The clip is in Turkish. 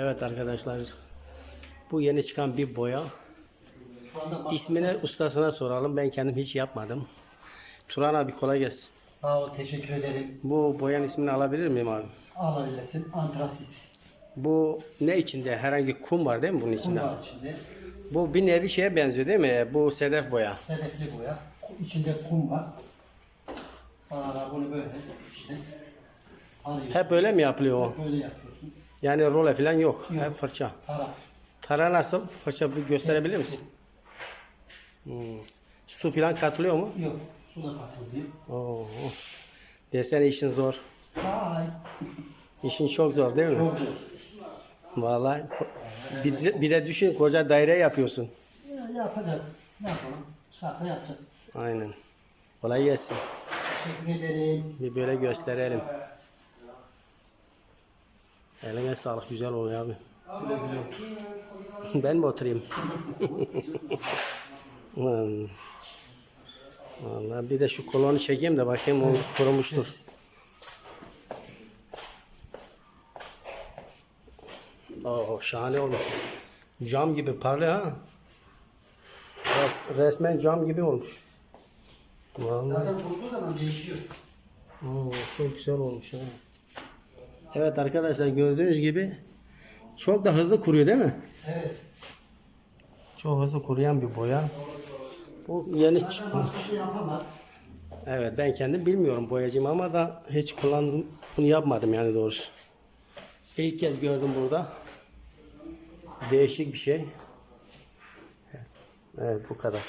Evet arkadaşlar. Bu yeni çıkan bir boya. İsmini ustasına soralım. Ben kendim hiç yapmadım. Turan abi kolay gelsin. Sağ ol, teşekkür ederim. Bu boyanın ismini alabilir miyim abi? Alabilirsin. Antrasit. Bu ne içinde? Herhangi kum var değil mi bunun Kum içinde? var içinde. Bu bir nevi şeye benziyor değil mi? Bu sedef boya. Sedefli boya. İçinde kum var. Aa, bunu böyle işte alıyorsun. Hep öyle mi yapılıyor o? Böyle yapıyorsun. Yani role falan yok. Hep fırça. Taraf. Tara nasıl? Fırça bir gösterebilir misin? Hmm. Su falan katılıyor mu? Yok. Su da katılıyor. Oo. Desene işin zor. Vay. İşin çok zor değil mi? Çok zor. Vallahi bir, de- bir de düşün koca daire yapıyorsun. Ya, yapacağız. Ne yapalım? Çıkarsa yapacağız. Aynen. Kolay gelsin. Teşekkür ederim. Bir böyle gösterelim. Eline sağlık güzel oluyor abi. Ben mi oturayım? Vallahi bir de şu kolonu çekeyim de bakayım o kurumuştur. Oo, şahane olmuş. Cam gibi parlıyor ha. Res- resmen cam gibi olmuş. Vallahi. Zaten vurduğu zaman değişiyor. Oo, çok güzel olmuş ha. Evet arkadaşlar gördüğünüz gibi çok da hızlı kuruyor değil mi? Evet. Çok hızlı kuruyan bir boya. Bu yeni çıkmış. yapamaz. Evet ben kendim bilmiyorum boyacıyım ama da hiç kullandım bunu yapmadım yani doğrusu. İlk kez gördüm burada. Değişik bir şey. Evet bu kadar.